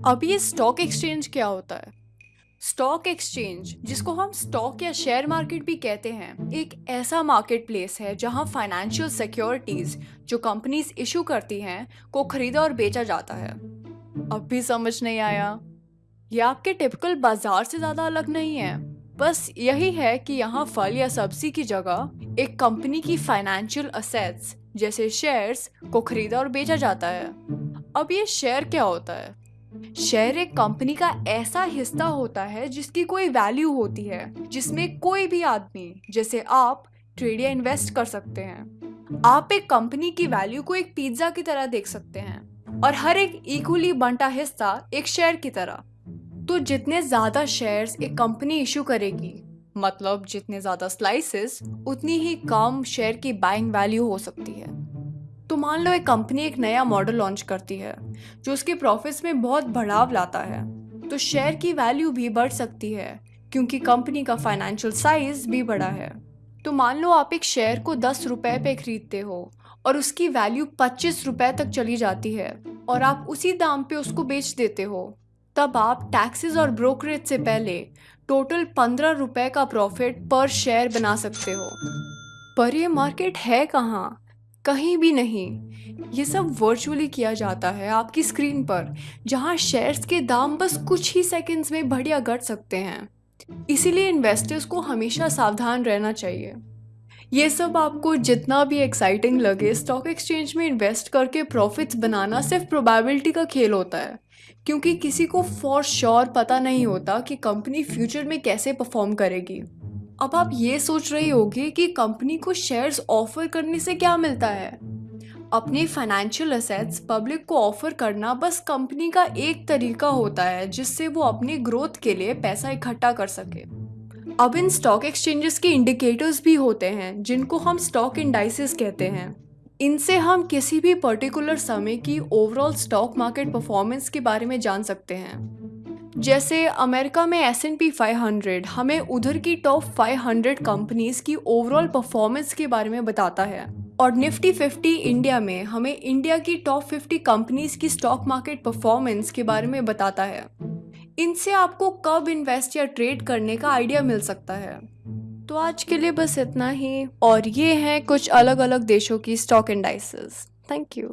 अब ये stock exchange क्या होता है? स्टॉक एक्सचेंज जिसको हम स्टॉक या शेयर मार्केट भी कहते हैं, एक ऐसा मार्केट प्लेस है जहाँ फाइनेंशियल सिक्योरिटीज जो कंपनीज़ इशू करती हैं, को खरीदा और बेचा जाता है। अब भी समझ नहीं आया। ये आपके टिपिकल बाज़ार से ज़्यादा अलग नहीं है। बस यही है कि यहाँ फल या सब्ज़ी की जगह एक कंपनी की फाइनेंशियल असेट्स जैसे शेयर्स को खरीदा और बेचा जाता है। अब ये शेयर क्या होता है? शेयर एक कंपनी का ऐसा हिस्सा होता है जिसकी कोई वैल्यू होती है, जिसमें कोई भी आदमी, जैसे आप, ट्रेड या इन्वेस्ट कर सकते हैं। आप एक कंपनी की वैल्यू को एक पिज्जा की तरह देख सकते हैं और हर एक इक्वली बंटा हिस्सा एक शेयर की तरह। तो जितने ज़्यादा शेयर्स एक कंपनी इशू करेगी मतलब जितने ज़्यादा स्लाइसेस उतनी ही कम शेयर की बाइंग वैल्यू हो सकती है। तो मान लो एक कंपनी एक नया मॉडल लॉन्च करती है, जो उसके प्रॉफिट्स में बहुत बढ़ाव लाता है तो शेयर की वैल्यू भी बढ़ सकती है, क्योंकि कंपनी का फाइनेंशियल साइज़ भी बड़ा है। तो मान लो आप एक शेयर को दस रुपए पे खरीदते हो, और उसकी वैल्यू पच्चीस रुपए तक चली जाती है, और आप उसी दाम पे उसको बेच देते हो, तब आप टैक्सेस और ब्रोकरेज से पहले टोटल पंद्रह रुपए का प्रॉफिट पर शेयर बना सकते हो। पर ये मार्केट है कहाँ? कहीं भी नहीं। ये सब वर्चुअली किया जाता है आपकी स्क्रीन पर, जहाँ शेयर्स के दाम बस कुछ ही सेकंड्स में बढ़िया घट सकते हैं। इसीलिए इन्वेस्टर्स को हमेशा सावधान रहना चाहिए। ये सब आपको जितना भी एक्साइटिंग लगे स्टॉक एक्सचेंज में इन्वेस्ट करके प्रॉफिट्स बनाना सिर्फ़ प्रोबेबिलिटी का खेल होता है। क्योंकि किसी को फॉर श्योर पता नहीं होता कि कंपनी फ्यूचर में कैसे परफॉर्म करेगी। अब आप ये सोच रहे होगे कि कंपनी को शेयर्स ऑफ़र करने से क्या मिलता है? अपने फाइनेंशियल असेट्स पब्लिक को ऑफ़र करना बस कंपनी का एक तरीका होता है जिससे वो अपनी ग्रोथ के लिए पैसा इकट्ठा कर सके। अब इन स्टॉक एक्सचेंजेस के इंडिकेटर्स भी होते हैं, जिनको हम स्टॉक इंडाइसिस कहते हैं। इनसे हम किसी भी पर्टिकुलर समय की ओवरऑल स्टॉक मार्केट परफॉर्मेंस के बारे में जान सकते हैं। जैसे अमेरिका में S and P five hundred हमें उधर की टॉप फाइव हंड्रेड कंपनीज़ की ओवरऑल परफॉर्मेंस के बारे में बताता है। और निफ्टी फिफ्टी इंडिया में हमें इंडिया की टॉप फिफ्टी कंपनीज़ की स्टॉक मार्केट परफॉर्मेंस के बारे में बताता है। इनसे आपको कब इन्वेस्ट या ट्रेड करने का आइडिया मिल सकता है। तो आज के लिए बस इतना ही। और ये हैं कुछ अलग अलग देशों की स्टॉक इंडाइसेस थैंक यू